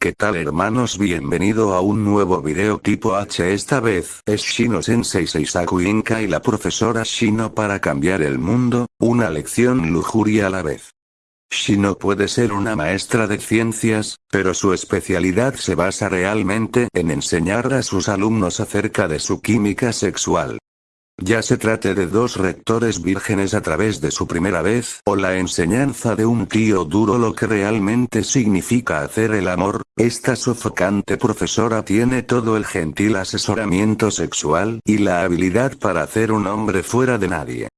¿Qué tal hermanos? Bienvenido a un nuevo video tipo H esta vez es Shino Sensei Seisaku Inka y la profesora Shino para cambiar el mundo, una lección lujuria a la vez. Shino puede ser una maestra de ciencias, pero su especialidad se basa realmente en enseñar a sus alumnos acerca de su química sexual. Ya se trate de dos rectores vírgenes a través de su primera vez o la enseñanza de un tío duro lo que realmente significa hacer el amor, esta sofocante profesora tiene todo el gentil asesoramiento sexual y la habilidad para hacer un hombre fuera de nadie.